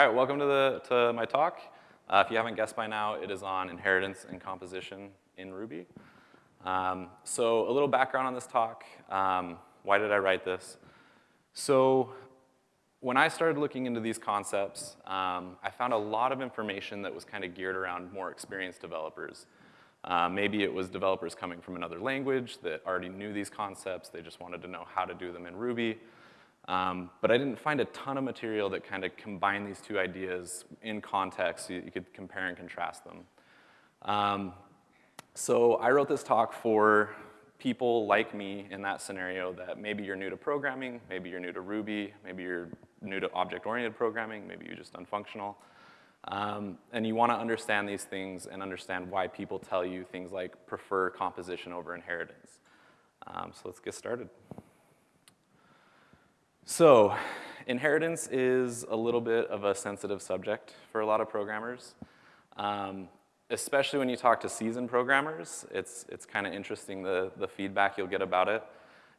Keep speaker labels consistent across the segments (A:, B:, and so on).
A: All right, welcome to, the, to my talk. Uh, if you haven't guessed by now, it is on inheritance and composition in Ruby. Um, so a little background on this talk. Um, why did I write this? So when I started looking into these concepts, um, I found a lot of information that was kind of geared around more experienced developers. Uh, maybe it was developers coming from another language that already knew these concepts. They just wanted to know how to do them in Ruby. Um, but I didn't find a ton of material that kind of combined these two ideas in context so you could compare and contrast them. Um, so I wrote this talk for people like me in that scenario that maybe you're new to programming, maybe you're new to Ruby, maybe you're new to object-oriented programming, maybe you're just unfunctional. Um, and you wanna understand these things and understand why people tell you things like prefer composition over inheritance. Um, so let's get started. So inheritance is a little bit of a sensitive subject for a lot of programmers. Um, especially when you talk to seasoned programmers, it's, it's kind of interesting the, the feedback you'll get about it.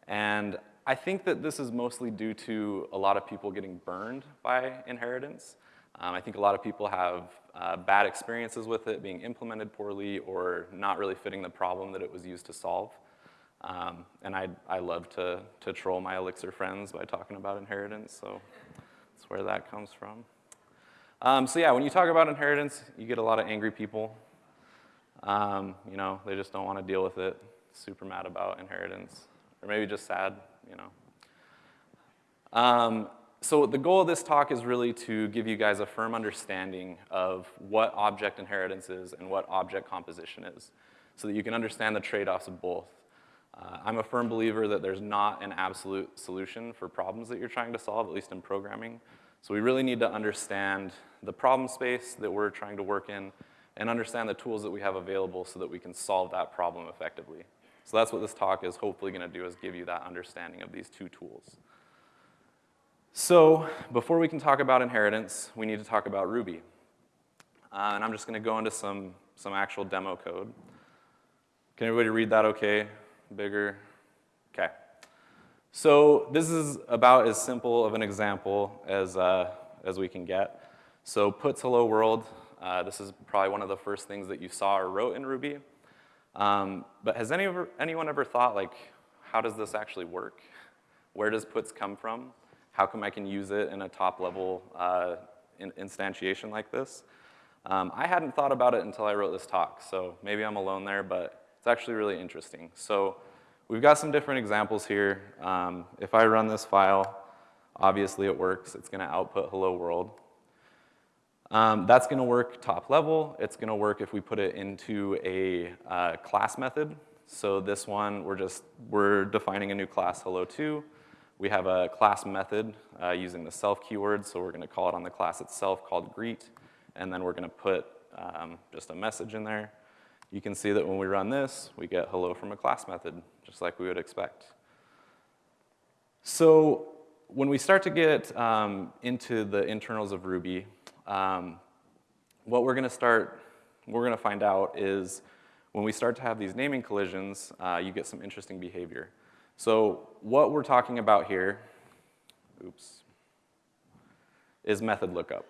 A: And I think that this is mostly due to a lot of people getting burned by inheritance. Um, I think a lot of people have uh, bad experiences with it being implemented poorly or not really fitting the problem that it was used to solve. Um, and I, I love to, to troll my Elixir friends by talking about inheritance, so that's where that comes from. Um, so yeah, when you talk about inheritance, you get a lot of angry people. Um, you know, they just don't want to deal with it, super mad about inheritance, or maybe just sad, you know. Um, so the goal of this talk is really to give you guys a firm understanding of what object inheritance is and what object composition is, so that you can understand the trade-offs of both. Uh, I'm a firm believer that there's not an absolute solution for problems that you're trying to solve, at least in programming. So we really need to understand the problem space that we're trying to work in and understand the tools that we have available so that we can solve that problem effectively. So that's what this talk is hopefully gonna do is give you that understanding of these two tools. So before we can talk about inheritance, we need to talk about Ruby. Uh, and I'm just gonna go into some, some actual demo code. Can everybody read that okay? Bigger? Okay. So this is about as simple of an example as, uh, as we can get. So puts hello world, uh, this is probably one of the first things that you saw or wrote in Ruby. Um, but has any ever, anyone ever thought like, how does this actually work? Where does puts come from? How come I can use it in a top level uh, in instantiation like this? Um, I hadn't thought about it until I wrote this talk, so maybe I'm alone there, but it's actually really interesting. So we've got some different examples here. Um, if I run this file, obviously it works. It's gonna output hello world. Um, that's gonna work top level. It's gonna work if we put it into a uh, class method. So this one, we're just, we're defining a new class hello2. We have a class method uh, using the self keyword, so we're gonna call it on the class itself called greet, and then we're gonna put um, just a message in there you can see that when we run this, we get hello from a class method, just like we would expect. So when we start to get um, into the internals of Ruby, um, what we're gonna start, we're gonna find out is when we start to have these naming collisions, uh, you get some interesting behavior. So what we're talking about here, oops, is method lookup.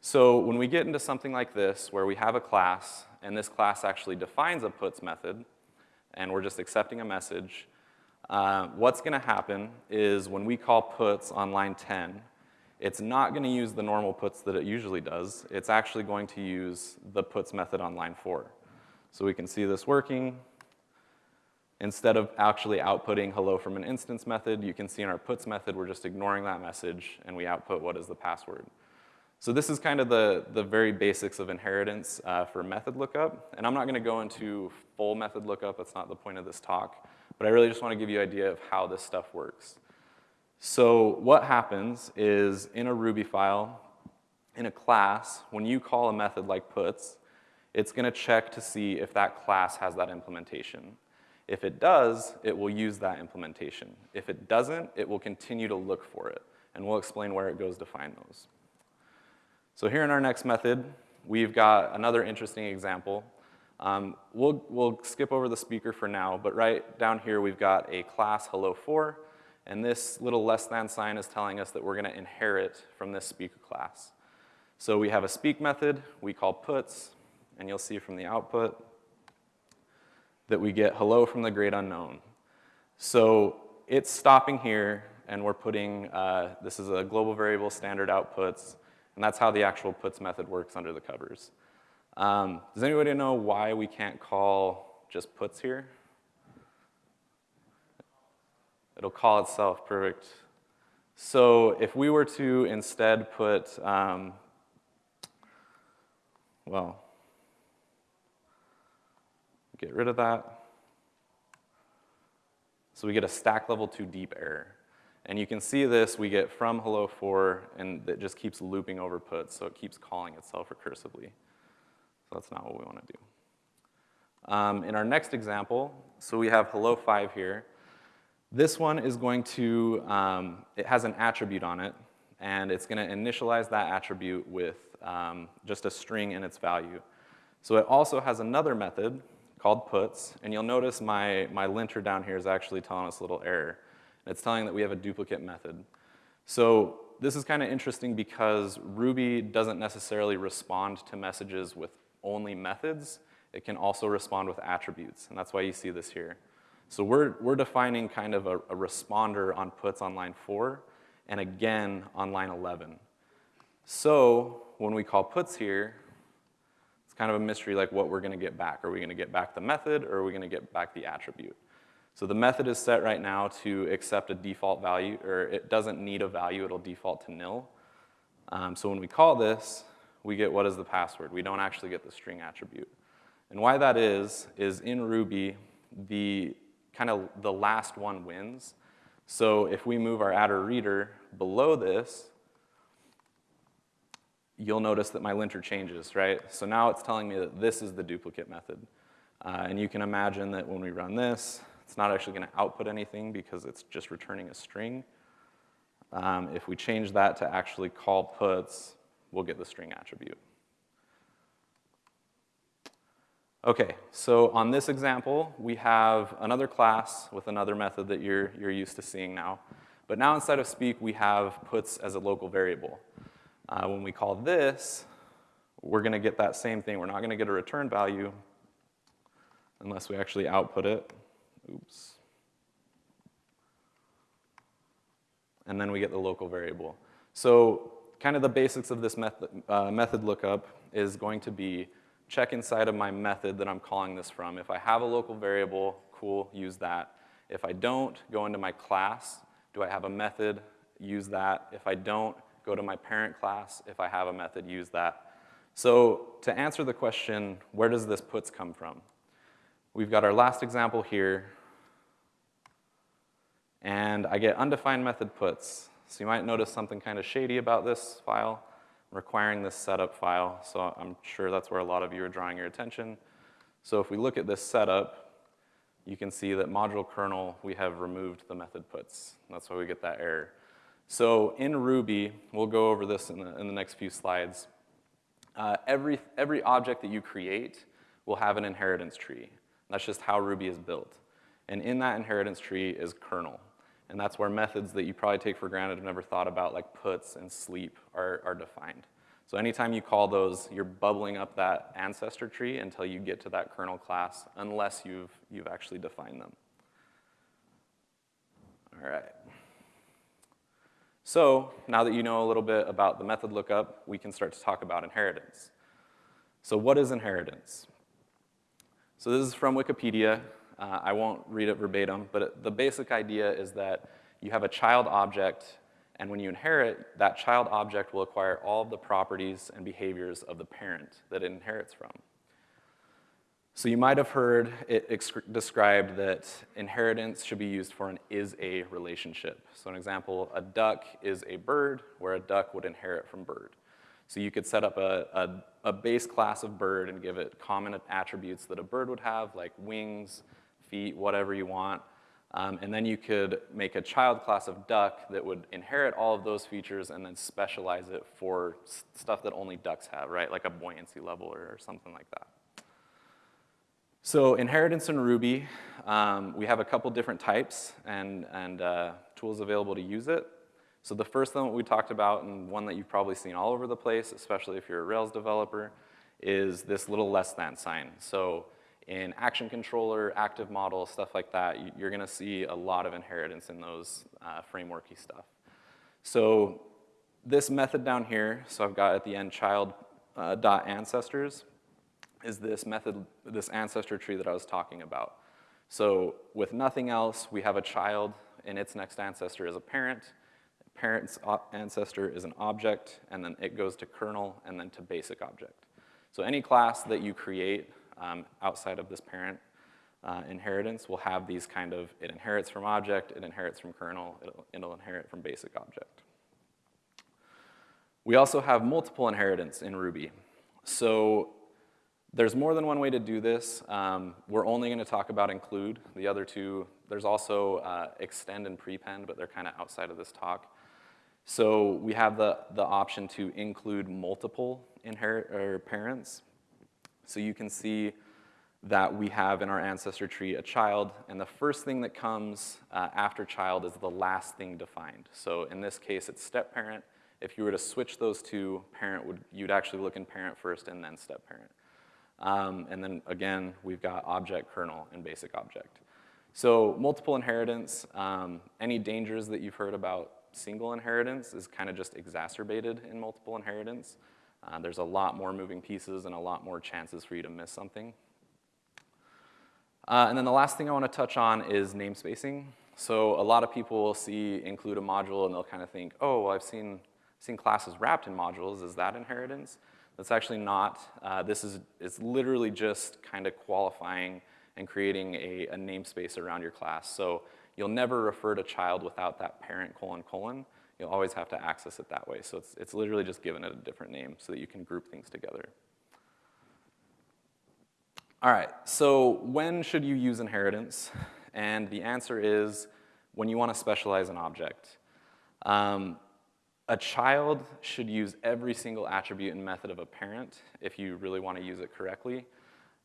A: So when we get into something like this, where we have a class and this class actually defines a puts method, and we're just accepting a message, uh, what's gonna happen is when we call puts on line 10, it's not gonna use the normal puts that it usually does. It's actually going to use the puts method on line four. So we can see this working. Instead of actually outputting hello from an instance method, you can see in our puts method, we're just ignoring that message and we output what is the password. So this is kind of the, the very basics of inheritance uh, for method lookup. And I'm not gonna go into full method lookup, that's not the point of this talk. But I really just wanna give you an idea of how this stuff works. So what happens is in a Ruby file, in a class, when you call a method like puts, it's gonna check to see if that class has that implementation. If it does, it will use that implementation. If it doesn't, it will continue to look for it. And we'll explain where it goes to find those. So here in our next method, we've got another interesting example. Um, we'll, we'll skip over the speaker for now, but right down here we've got a class hello4, And this little less than sign is telling us that we're gonna inherit from this speak class. So we have a speak method we call puts, and you'll see from the output that we get hello from the great unknown. So it's stopping here, and we're putting, uh, this is a global variable standard outputs, and that's how the actual puts method works under the covers. Um, does anybody know why we can't call just puts here? It'll call itself, perfect. So if we were to instead put, um, well, get rid of that. So we get a stack level too deep error. And you can see this, we get from hello for, and it just keeps looping over puts, so it keeps calling itself recursively. So that's not what we want to do. Um, in our next example, so we have hello 5 here. This one is going to, um, it has an attribute on it, and it's going to initialize that attribute with um, just a string in its value. So it also has another method called puts, and you'll notice my, my linter down here is actually telling us a little error. It's telling that we have a duplicate method. So this is kind of interesting because Ruby doesn't necessarily respond to messages with only methods. It can also respond with attributes, and that's why you see this here. So we're, we're defining kind of a, a responder on puts on line 4 and again on line 11. So when we call puts here, it's kind of a mystery like what we're gonna get back. Are we gonna get back the method or are we gonna get back the attribute? So the method is set right now to accept a default value, or it doesn't need a value, it'll default to nil. Um, so when we call this, we get what is the password. We don't actually get the string attribute. And why that is, is in Ruby, the kind of the last one wins. So if we move our attr reader below this, you'll notice that my linter changes, right? So now it's telling me that this is the duplicate method. Uh, and you can imagine that when we run this, it's not actually gonna output anything because it's just returning a string. Um, if we change that to actually call puts, we'll get the string attribute. Okay, so on this example, we have another class with another method that you're, you're used to seeing now. But now inside of speak, we have puts as a local variable. Uh, when we call this, we're gonna get that same thing. We're not gonna get a return value unless we actually output it. Oops. And then we get the local variable. So kind of the basics of this method, uh, method lookup is going to be check inside of my method that I'm calling this from. If I have a local variable, cool, use that. If I don't, go into my class. Do I have a method? Use that. If I don't, go to my parent class. If I have a method, use that. So to answer the question, where does this puts come from? We've got our last example here, and I get undefined method puts. So you might notice something kind of shady about this file requiring this setup file, so I'm sure that's where a lot of you are drawing your attention. So if we look at this setup, you can see that module kernel, we have removed the method puts. That's why we get that error. So in Ruby, we'll go over this in the, in the next few slides. Uh, every, every object that you create will have an inheritance tree. That's just how Ruby is built. And in that inheritance tree is kernel. And that's where methods that you probably take for granted have never thought about, like puts and sleep, are, are defined. So anytime you call those, you're bubbling up that ancestor tree until you get to that kernel class, unless you've, you've actually defined them. All right. So now that you know a little bit about the method lookup, we can start to talk about inheritance. So what is inheritance? So this is from Wikipedia. Uh, I won't read it verbatim, but it, the basic idea is that you have a child object, and when you inherit, that child object will acquire all of the properties and behaviors of the parent that it inherits from. So you might have heard it described that inheritance should be used for an is-a relationship. So an example, a duck is a bird, where a duck would inherit from bird. So you could set up a, a, a base class of bird and give it common attributes that a bird would have, like wings, feet, whatever you want. Um, and then you could make a child class of duck that would inherit all of those features and then specialize it for stuff that only ducks have, right? Like a buoyancy level or, or something like that. So inheritance in Ruby, um, we have a couple different types, and, and uh, tools available to use it. So the first one we talked about, and one that you've probably seen all over the place, especially if you're a Rails developer, is this little less than sign. So in action controller, active model, stuff like that, you're gonna see a lot of inheritance in those uh, frameworky stuff. So this method down here, so I've got at the end child uh, dot ancestors, is this method, this ancestor tree that I was talking about. So with nothing else, we have a child and its next ancestor is a parent. Parent's ancestor is an object, and then it goes to kernel and then to basic object. So any class that you create um, outside of this parent uh, inheritance will have these kind of, it inherits from object, it inherits from kernel, it'll, it'll inherit from basic object. We also have multiple inheritance in Ruby. So there's more than one way to do this. Um, we're only gonna talk about include. The other two, there's also uh, extend and prepend, but they're kind of outside of this talk. So we have the, the option to include multiple inherit or parents. So you can see that we have in our ancestor tree a child, and the first thing that comes uh, after child is the last thing defined. So in this case, it's step parent. If you were to switch those two, parent would, you'd actually look in parent first and then step parent. Um, and then again, we've got object, kernel, and basic object. So multiple inheritance, um, any dangers that you've heard about single inheritance is kind of just exacerbated in multiple inheritance. Uh, there's a lot more moving pieces and a lot more chances for you to miss something. Uh, and then the last thing I want to touch on is namespacing. So a lot of people will see include a module and they'll kind of think, oh, well, I've seen, seen classes wrapped in modules. Is that inheritance? That's actually not. Uh, this is it's literally just kind of qualifying and creating a, a namespace around your class. So you'll never refer to child without that parent colon colon you'll always have to access it that way. So it's, it's literally just giving it a different name so that you can group things together. All right, so when should you use inheritance? And the answer is when you want to specialize an object. Um, a child should use every single attribute and method of a parent if you really want to use it correctly.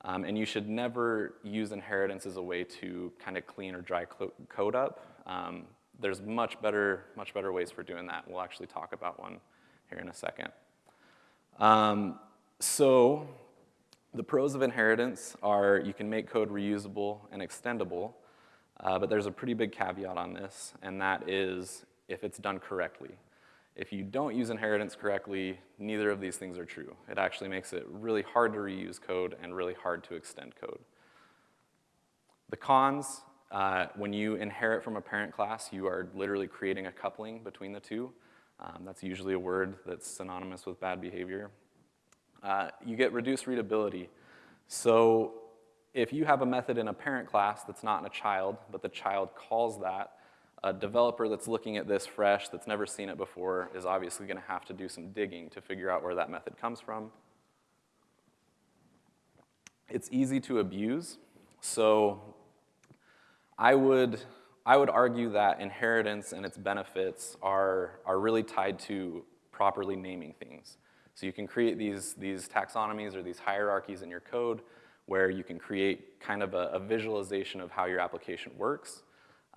A: Um, and you should never use inheritance as a way to kind of clean or dry code up. Um, there's much better, much better ways for doing that. We'll actually talk about one here in a second. Um, so the pros of inheritance are you can make code reusable and extendable, uh, but there's a pretty big caveat on this, and that is if it's done correctly. If you don't use inheritance correctly, neither of these things are true. It actually makes it really hard to reuse code and really hard to extend code. The cons uh, when you inherit from a parent class, you are literally creating a coupling between the two. Um, that's usually a word that's synonymous with bad behavior. Uh, you get reduced readability. So if you have a method in a parent class that's not in a child, but the child calls that, a developer that's looking at this fresh, that's never seen it before, is obviously gonna have to do some digging to figure out where that method comes from. It's easy to abuse. So I would, I would argue that inheritance and its benefits are, are really tied to properly naming things. So you can create these, these taxonomies or these hierarchies in your code where you can create kind of a, a visualization of how your application works.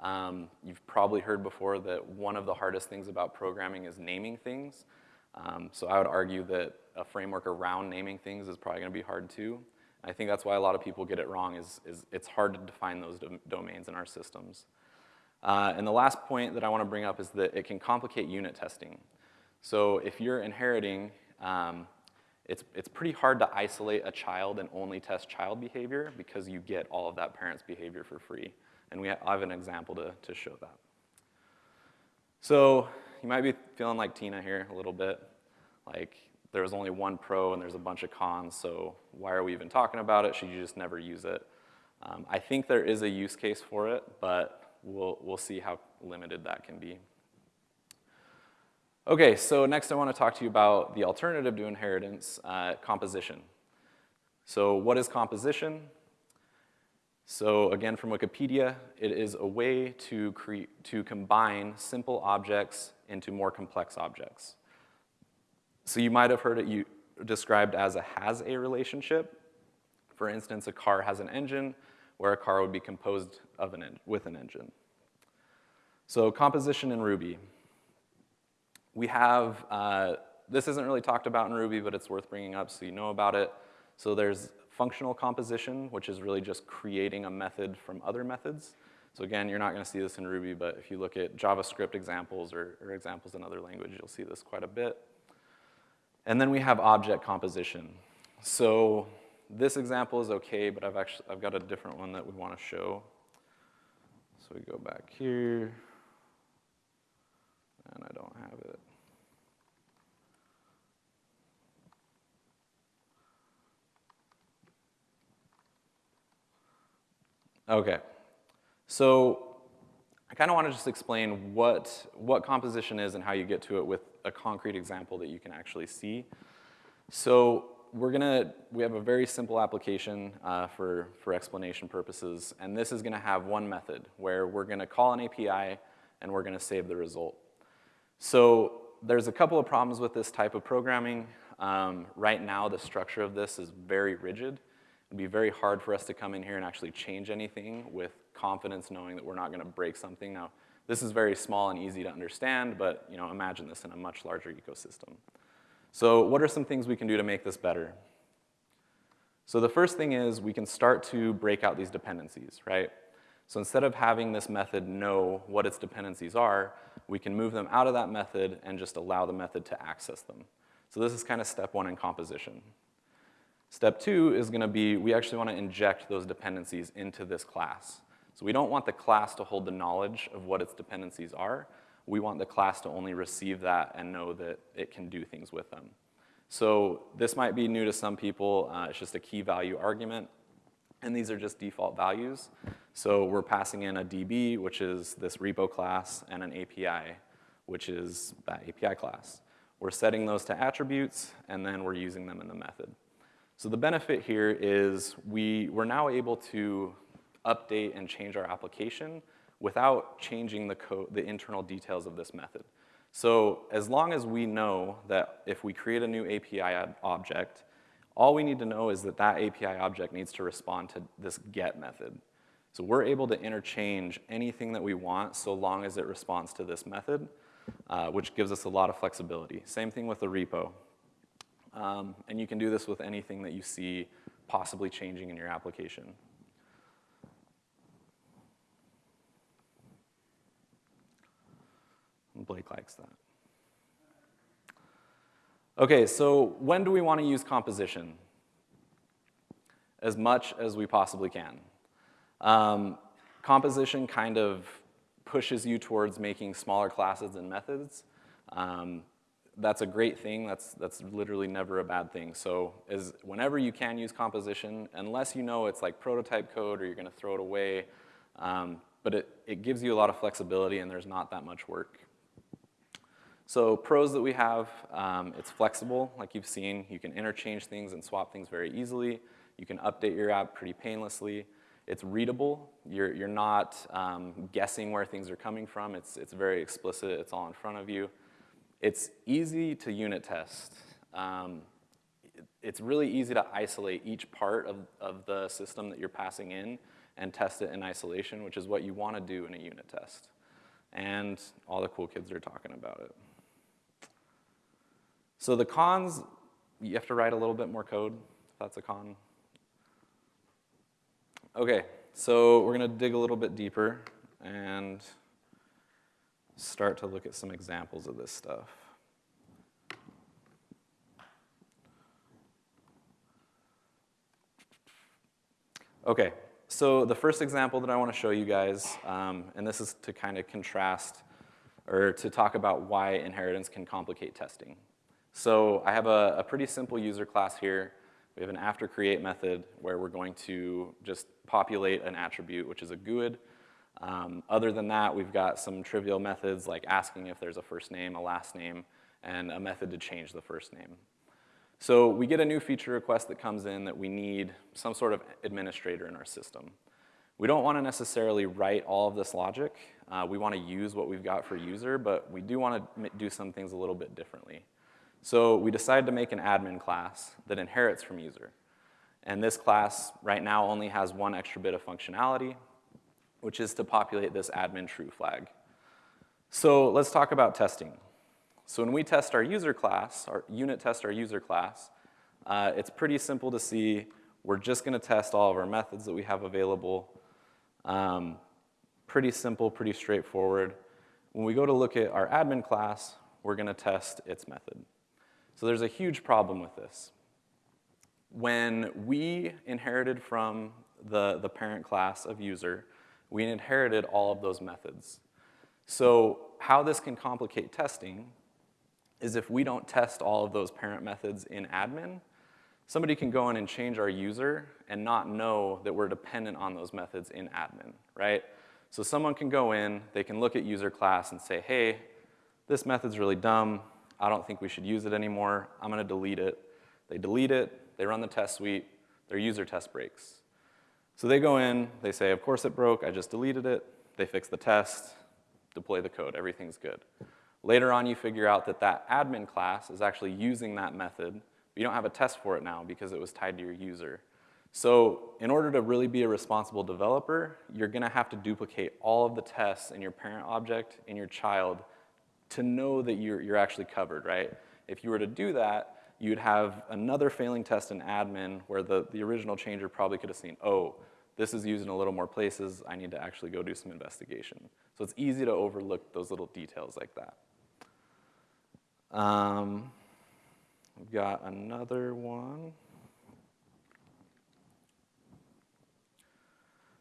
A: Um, you've probably heard before that one of the hardest things about programming is naming things. Um, so I would argue that a framework around naming things is probably gonna be hard too. I think that's why a lot of people get it wrong is, is it's hard to define those dom domains in our systems. Uh, and the last point that I wanna bring up is that it can complicate unit testing. So if you're inheriting, um, it's, it's pretty hard to isolate a child and only test child behavior because you get all of that parent's behavior for free. And we ha I have an example to, to show that. So you might be feeling like Tina here a little bit. Like there was only one pro and there's a bunch of cons, so why are we even talking about it? Should you just never use it? Um, I think there is a use case for it, but we'll, we'll see how limited that can be. Okay, so next I want to talk to you about the alternative to inheritance, uh, composition. So what is composition? So again, from Wikipedia, it is a way to, create, to combine simple objects into more complex objects. So you might have heard it described as a has-a relationship. For instance, a car has an engine, where a car would be composed of an with an engine. So composition in Ruby. We have, uh, this isn't really talked about in Ruby, but it's worth bringing up so you know about it. So there's functional composition, which is really just creating a method from other methods. So again, you're not gonna see this in Ruby, but if you look at JavaScript examples or, or examples in other language, you'll see this quite a bit. And then we have object composition. So this example is okay, but I've actually, I've got a different one that we wanna show. So we go back here, and I don't have it. Okay, so I kind of want to just explain what, what composition is and how you get to it with a concrete example that you can actually see. So we're gonna, we have a very simple application uh, for, for explanation purposes, and this is gonna have one method where we're gonna call an API and we're gonna save the result. So there's a couple of problems with this type of programming. Um, right now, the structure of this is very rigid. It'd be very hard for us to come in here and actually change anything with confidence knowing that we're not gonna break something. Now, this is very small and easy to understand, but you know, imagine this in a much larger ecosystem. So what are some things we can do to make this better? So the first thing is we can start to break out these dependencies, right? So instead of having this method know what its dependencies are, we can move them out of that method and just allow the method to access them. So this is kind of step one in composition. Step two is gonna be, we actually wanna inject those dependencies into this class. So we don't want the class to hold the knowledge of what its dependencies are. We want the class to only receive that and know that it can do things with them. So this might be new to some people. Uh, it's just a key value argument. And these are just default values. So we're passing in a DB, which is this repo class, and an API, which is that API class. We're setting those to attributes, and then we're using them in the method. So the benefit here is we, we're now able to update and change our application without changing the, code, the internal details of this method. So as long as we know that if we create a new API object, all we need to know is that that API object needs to respond to this get method. So we're able to interchange anything that we want so long as it responds to this method, uh, which gives us a lot of flexibility. Same thing with the repo. Um, and you can do this with anything that you see possibly changing in your application. Blake likes that. Okay, so when do we want to use composition? As much as we possibly can. Um, composition kind of pushes you towards making smaller classes and methods. Um, that's a great thing. That's, that's literally never a bad thing. So as, whenever you can use composition, unless you know it's like prototype code or you're going to throw it away, um, but it, it gives you a lot of flexibility and there's not that much work. So pros that we have, um, it's flexible, like you've seen. You can interchange things and swap things very easily. You can update your app pretty painlessly. It's readable. You're, you're not um, guessing where things are coming from. It's, it's very explicit. It's all in front of you. It's easy to unit test. Um, it's really easy to isolate each part of, of the system that you're passing in and test it in isolation, which is what you want to do in a unit test. And all the cool kids are talking about it. So the cons, you have to write a little bit more code. That's a con. Okay, so we're gonna dig a little bit deeper and start to look at some examples of this stuff. Okay, so the first example that I want to show you guys, um, and this is to kind of contrast or to talk about why inheritance can complicate testing. So I have a, a pretty simple user class here. We have an after create method where we're going to just populate an attribute, which is a GUID. Um, other than that, we've got some trivial methods like asking if there's a first name, a last name, and a method to change the first name. So we get a new feature request that comes in that we need some sort of administrator in our system. We don't want to necessarily write all of this logic. Uh, we want to use what we've got for user, but we do want to do some things a little bit differently. So we decided to make an admin class that inherits from user. And this class right now only has one extra bit of functionality, which is to populate this admin true flag. So let's talk about testing. So when we test our user class, our unit test our user class, uh, it's pretty simple to see. We're just gonna test all of our methods that we have available. Um, pretty simple, pretty straightforward. When we go to look at our admin class, we're gonna test its method. So there's a huge problem with this. When we inherited from the, the parent class of user, we inherited all of those methods. So how this can complicate testing is if we don't test all of those parent methods in admin, somebody can go in and change our user and not know that we're dependent on those methods in admin, right? So someone can go in, they can look at user class and say, hey, this method's really dumb. I don't think we should use it anymore. I'm gonna delete it. They delete it, they run the test suite, their user test breaks. So they go in, they say, of course it broke, I just deleted it. They fix the test, deploy the code, everything's good. Later on, you figure out that that admin class is actually using that method, but you don't have a test for it now because it was tied to your user. So in order to really be a responsible developer, you're gonna have to duplicate all of the tests in your parent object in your child to know that you're, you're actually covered, right? If you were to do that, you'd have another failing test in admin where the, the original changer probably could have seen, oh, this is used in a little more places, I need to actually go do some investigation. So it's easy to overlook those little details like that. Um, we've got another one.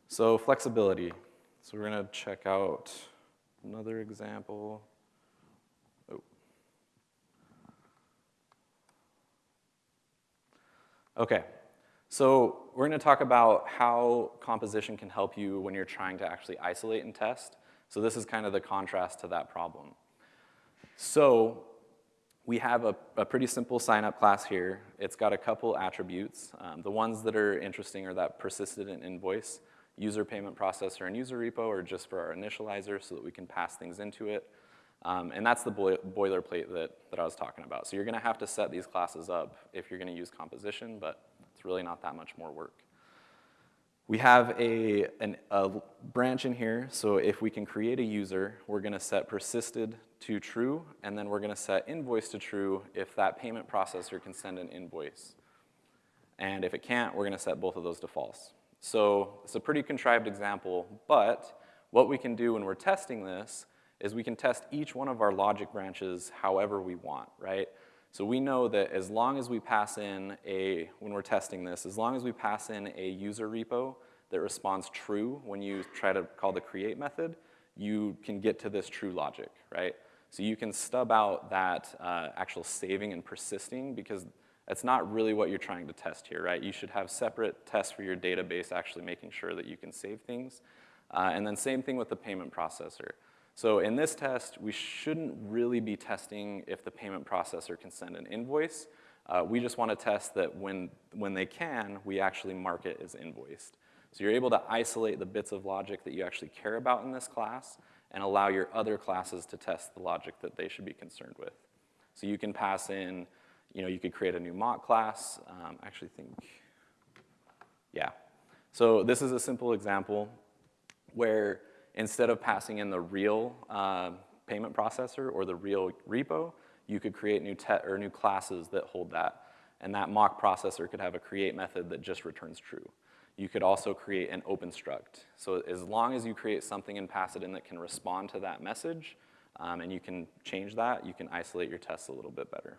A: So flexibility. So we're gonna check out another example. Okay, so we're gonna talk about how composition can help you when you're trying to actually isolate and test. So this is kind of the contrast to that problem. So we have a, a pretty simple sign-up class here. It's got a couple attributes. Um, the ones that are interesting are that persistent invoice, user payment processor, and user repo are just for our initializer so that we can pass things into it. Um, and that's the boilerplate that, that I was talking about. So you're gonna have to set these classes up if you're gonna use composition, but it's really not that much more work. We have a, an, a branch in here, so if we can create a user, we're gonna set persisted to true, and then we're gonna set invoice to true if that payment processor can send an invoice. And if it can't, we're gonna set both of those to false. So it's a pretty contrived example, but what we can do when we're testing this is we can test each one of our logic branches however we want, right? So we know that as long as we pass in a, when we're testing this, as long as we pass in a user repo that responds true when you try to call the create method, you can get to this true logic, right? So you can stub out that uh, actual saving and persisting because that's not really what you're trying to test here, right? You should have separate tests for your database actually making sure that you can save things. Uh, and then same thing with the payment processor. So in this test, we shouldn't really be testing if the payment processor can send an invoice. Uh, we just want to test that when, when they can, we actually mark it as invoiced. So you're able to isolate the bits of logic that you actually care about in this class and allow your other classes to test the logic that they should be concerned with. So you can pass in, you know, you could create a new mock class. Um, I actually think, yeah. So this is a simple example where instead of passing in the real uh, payment processor or the real repo, you could create new, or new classes that hold that. And that mock processor could have a create method that just returns true. You could also create an open struct. So as long as you create something and pass it in that can respond to that message, um, and you can change that, you can isolate your tests a little bit better.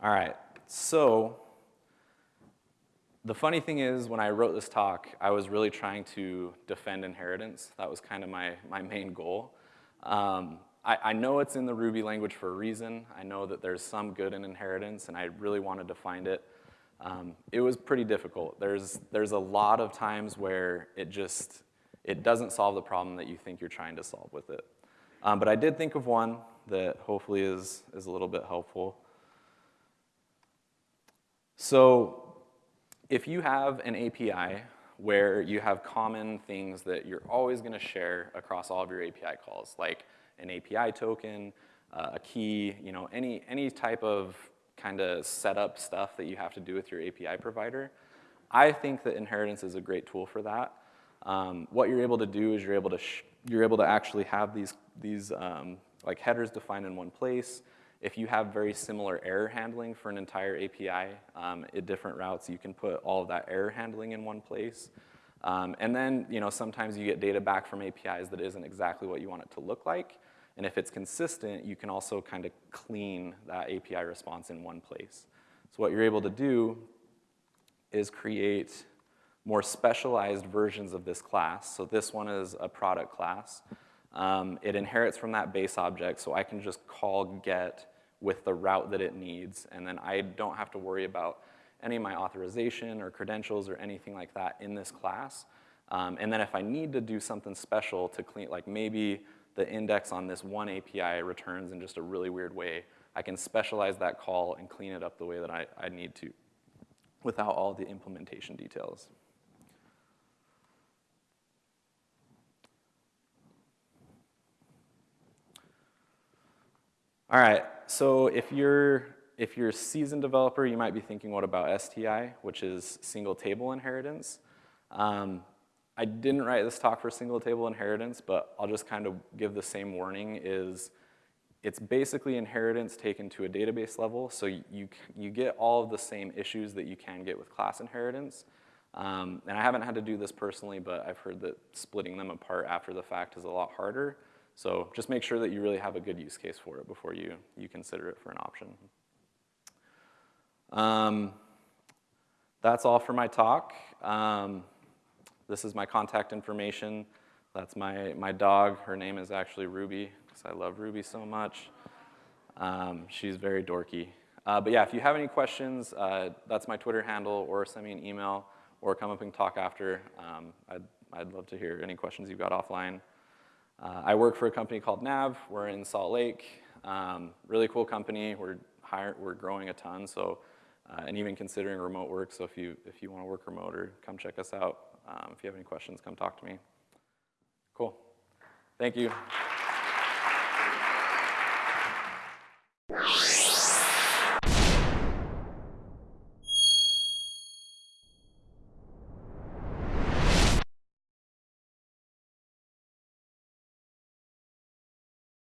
A: All right, so the funny thing is, when I wrote this talk, I was really trying to defend inheritance. That was kind of my, my main goal. Um, I, I, know it's in the Ruby language for a reason. I know that there's some good in inheritance, and I really wanted to find it. Um, it was pretty difficult. There's, there's a lot of times where it just, it doesn't solve the problem that you think you're trying to solve with it. Um, but I did think of one that hopefully is, is a little bit helpful. So if you have an API where you have common things that you're always gonna share across all of your API calls, like an API token, uh, a key, you know, any, any type of kind of setup stuff that you have to do with your API provider, I think that inheritance is a great tool for that. Um, what you're able to do is you're able to, you're able to actually have these, these um, like headers defined in one place. If you have very similar error handling for an entire API um, at different routes, you can put all of that error handling in one place. Um, and then, you know, sometimes you get data back from APIs that isn't exactly what you want it to look like. And if it's consistent, you can also kind of clean that API response in one place. So what you're able to do is create more specialized versions of this class. So this one is a product class. Um, it inherits from that base object, so I can just call get with the route that it needs, and then I don't have to worry about any of my authorization or credentials or anything like that in this class. Um, and then if I need to do something special to clean, like maybe the index on this one API returns in just a really weird way, I can specialize that call and clean it up the way that I, I need to without all the implementation details. All right, so if you're, if you're a seasoned developer, you might be thinking, what about STI, which is single table inheritance? Um, I didn't write this talk for single table inheritance, but I'll just kind of give the same warning is it's basically inheritance taken to a database level, so you, you get all of the same issues that you can get with class inheritance. Um, and I haven't had to do this personally, but I've heard that splitting them apart after the fact is a lot harder. So just make sure that you really have a good use case for it before you, you consider it for an option. Um, that's all for my talk. Um, this is my contact information. That's my, my dog. Her name is actually Ruby, because I love Ruby so much. Um, she's very dorky. Uh, but yeah, if you have any questions, uh, that's my Twitter handle, or send me an email, or come up and talk after. Um, I'd, I'd love to hear any questions you've got offline. Uh, I work for a company called Nav. We're in Salt Lake. Um, really cool company. We're, hire, we're growing a ton, so, uh, and even considering remote work. So if you, if you want to work remote or come check us out, um, if you have any questions, come talk to me. Cool. Thank you.